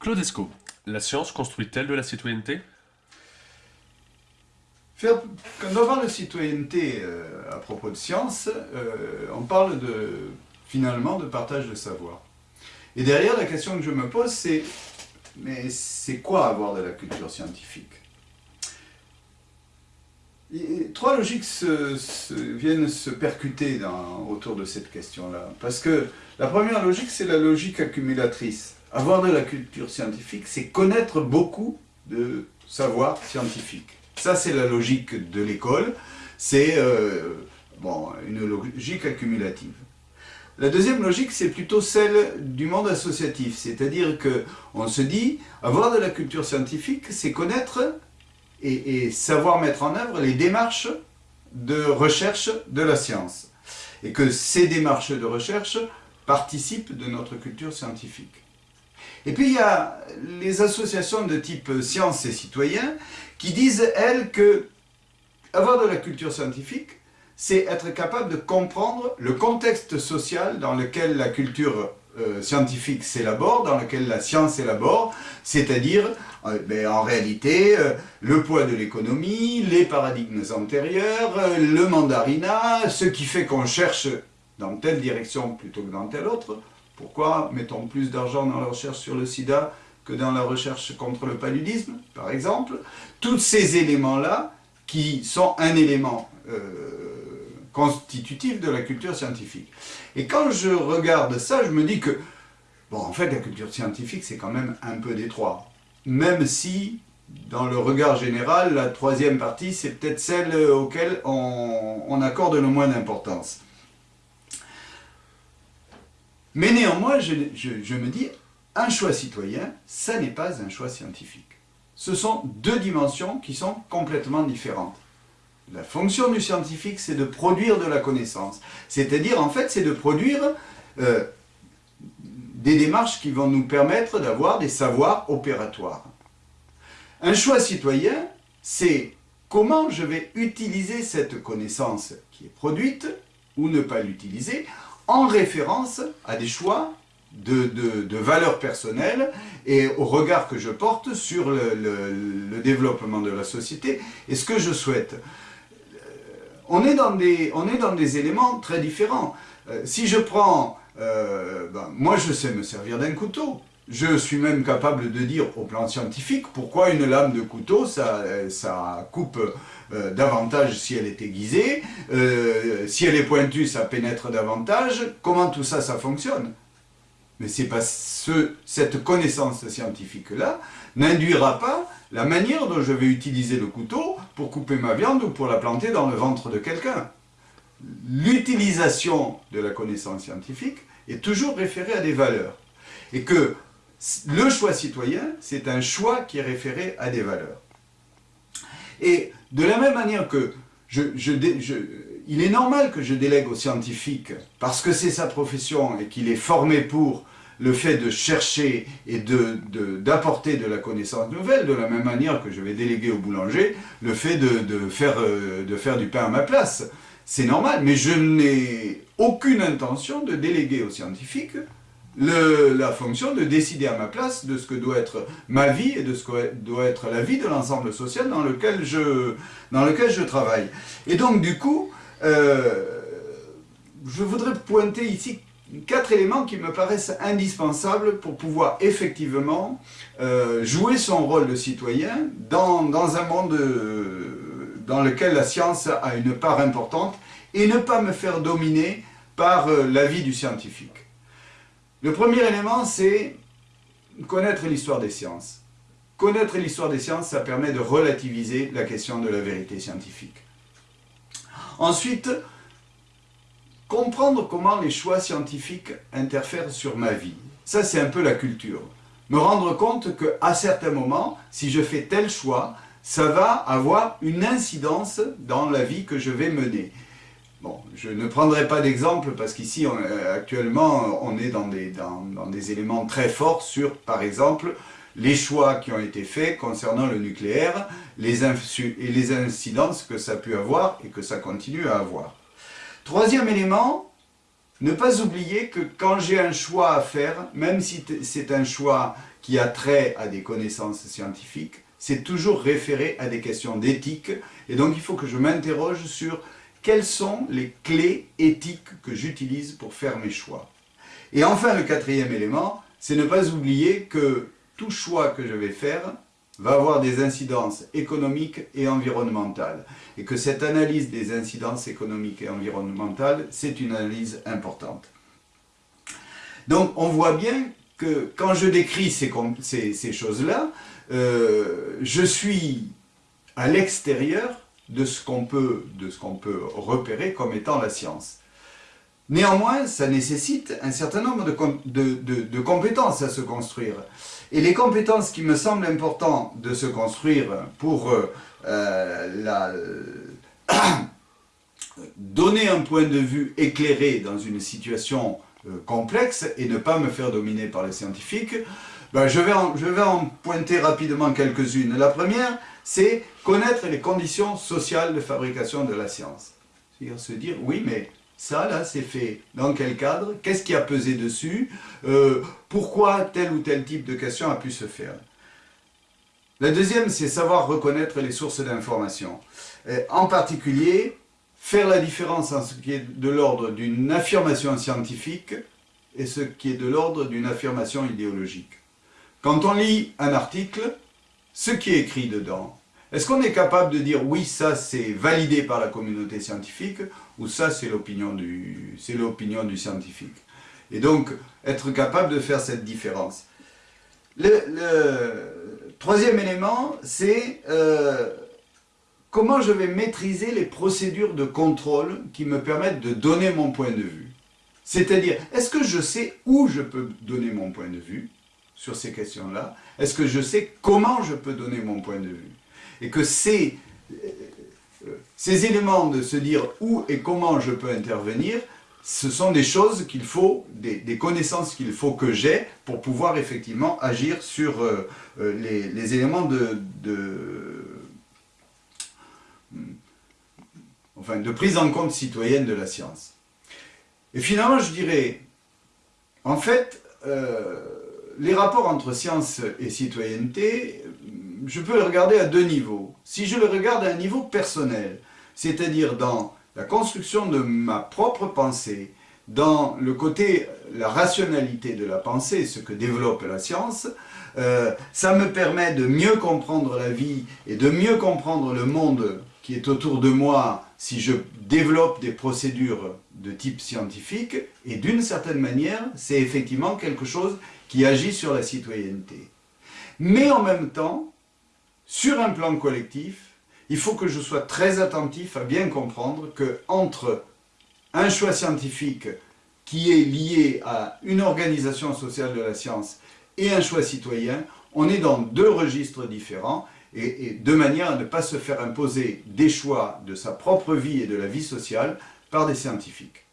Claudesco, la science construit-elle de la citoyenneté? Quand on parle de citoyenneté euh, à propos de science, euh, on parle finalement de partage de savoir. Et derrière, la question que je me pose, c'est mais c'est quoi avoir de la culture scientifique? Trois logiques viennent se percuter autour de cette question-là. Parce que la première logique, c'est la logique accumulatrice. Avoir de la culture scientifique, c'est connaître beaucoup de savoir scientifique. Ça, c'est la logique de l'école. C'est euh, une logique accumulative. La deuxième logique, c'est plutôt celle du monde associatif. C'est-à-dire qu'on se dit, avoir de la culture scientifique, c'est connaître et, savoir mettre en œuvre les démarches de recherche de la science. Et que ces démarches de recherche participent de notre culture scientifique. Et puis il y a les associations de type sciences et citoyens qui disent, elles, que avoir de la culture scientifique, c'est être capable de comprendre le contexte social dans lequel la culture euh, scientifique s'élabore, dans lequel la science s'élabore, c'est-à-dire, euh, ben, en réalité, euh, le poids de l'économie, les paradigmes antérieurs, le mandarinat, ce qui fait qu'on cherche dans telle direction plutôt que dans telle autre. Pourquoi mettons plus d'argent dans la recherche sur le sida que dans la recherche contre le paludisme, par exemple Tous ces éléments-là, qui sont un élément constitutif de la culture scientifique. Et quand je regarde ça, je me dis que, en fait, la culture scientifique, c'est quand même un peu détroit. Même si, dans le regard général, la troisième partie, c'est peut-être celle auquel on, accorde le moins d'importance. Mais néanmoins, je, me dis, un choix citoyen, ça n'est pas un choix scientifique. Ce sont deux dimensions qui sont complètement différentes. La fonction du scientifique, c'est de produire de la connaissance. C'est-à-dire, en fait, c'est de produire euh, des démarches qui vont nous permettre d'avoir des savoirs opératoires. Un choix citoyen, c'est comment je vais utiliser cette connaissance qui est produite, ou ne pas l'utiliser, en référence à des choix de, valeurs personnelles et au regard que je porte sur le développement de la société et ce que je souhaite. On est dans des, on est dans des éléments très différents. Euh, si je prends, euh, ben, moi je sais me servir d'un couteau, je suis même capable de dire au plan scientifique pourquoi une lame de couteau, ça, ça coupe euh, davantage si elle est aiguisée, si elle est pointue, ça pénètre davantage, comment tout ça, ça fonctionne? Mais c'est cette connaissance scientifique-là n'induira pas la manière dont je vais utiliser le couteau pour couper ma viande ou pour la planter dans le ventre de quelqu'un. L'utilisation de la connaissance scientifique est toujours référée à des valeurs. Et que le choix citoyen, c'est un choix qui est référé à des valeurs. Et de la même manière que je, il est normal que je délègue aux scientifiques, parce que c'est sa profession et qu'il est formé pour, le fait de chercher et d'apporter de, de, la connaissance nouvelle, de la même manière que je vais déléguer au boulanger le fait de, faire, euh, de faire du pain à ma place. C'est normal, mais je n'ai aucune intention de déléguer aux scientifiques le, la fonction de décider à ma place de ce que doit être ma vie et de ce que doit être la vie de l'ensemble social dans lequel, je, dans lequel je travaille. Et donc, du coup, euh, je voudrais pointer ici quatre éléments qui me paraissent indispensables pour pouvoir effectivement euh, jouer son rôle de citoyen dans, un monde euh, dans lequel la science a une part importante et ne pas me faire dominer par l'avis du scientifique. Le premier élément, c'est connaître l'histoire des sciences. Connaître l'histoire des sciences, ça permet de relativiser la question de la vérité scientifique. Ensuite, comprendre comment les choix scientifiques interfèrent sur ma vie. Ça, c'est un peu la culture. Me rendre compte qu'à certains moments, si je fais tel choix, ça va avoir une incidence dans la vie que je vais mener. Bon, je ne prendrai pas d'exemple parce qu'ici, actuellement, on est dans des, dans, des éléments très forts sur, par exemple, les choix qui ont été faits concernant le nucléaire les et les incidences que ça a pu avoir et que ça continue à avoir. Troisième élément, ne pas oublier que quand j'ai un choix à faire, même si c'est un choix qui a trait à des connaissances scientifiques, c'est toujours référé à des questions d'éthique. Et donc il faut que je m'interroge sur quelles sont les clés éthiques que j'utilise pour faire mes choix. Et enfin, le quatrième élément, c'est ne pas oublier que tout choix que je vais faire va avoir des incidences économiques et environnementales. Et que cette analyse des incidences économiques et environnementales, c'est une analyse importante. Donc on voit bien que quand je décris ces, choses-là, euh, je suis à l'extérieur de ce qu'on peut repérer comme étant la science. Néanmoins, ça nécessite un certain nombre de, compétences à se construire. Et les compétences qui me semblent importantes de se construire pour euh, euh, donner un point de vue éclairé dans une situation euh, complexe et ne pas me faire dominer par les scientifiques, ben, je, vais je vais en pointer rapidement quelques-unes. La première, c'est connaître les conditions sociales de fabrication de la science. C'est-à-dire se dire, oui, mais ça, là, c'est fait dans quel cadre? Qu'est-ce qui a pesé dessus? Euh, Pourquoi tel ou tel type de question a pu se faire? La deuxième, c'est savoir reconnaître les sources d'information. Euh, en particulier, faire la différence entre ce qui est de l'ordre d'une affirmation scientifique et ce qui est de l'ordre d'une affirmation idéologique. Quand on lit un article, ce qui est écrit dedans, est-ce qu'on est capable de dire oui, ça c'est validé par la communauté scientifique ou ça c'est l'opinion du, scientifique? Et donc, être capable de faire cette différence. Le, troisième élément, c'est euh, comment je vais maîtriser les procédures de contrôle qui me permettent de donner mon point de vue? C'est-à-dire, est-ce que je sais où je peux donner mon point de vue sur ces questions-là? Est-ce que je sais comment je peux donner mon point de vue? Et que ces, euh, ces éléments de se dire où et comment je peux intervenir, ce sont des choses qu'il faut, des, connaissances qu'il faut que j'ai pour pouvoir effectivement agir sur euh, euh, les, éléments de, enfin, de prise en compte citoyenne de la science. Et finalement, je dirais, en fait, les rapports entre science et citoyenneté, je peux le regarder à deux niveaux. Si je le regarde à un niveau personnel, c'est-à-dire dans la construction de ma propre pensée, dans le côté, la rationalité de la pensée, ce que développe la science, euh, ça me permet de mieux comprendre la vie et de mieux comprendre le monde qui est autour de moi si je développe des procédures de type scientifique, et d'une certaine manière, c'est effectivement quelque chose qui agit sur la citoyenneté. Mais en même temps, sur un plan collectif, il faut que je sois très attentif à bien comprendre que entre un choix scientifique qui est lié à une organisation sociale de la science et un choix citoyen, on est dans deux registres différents et, de manière à ne pas se faire imposer des choix de sa propre vie et de la vie sociale par des scientifiques.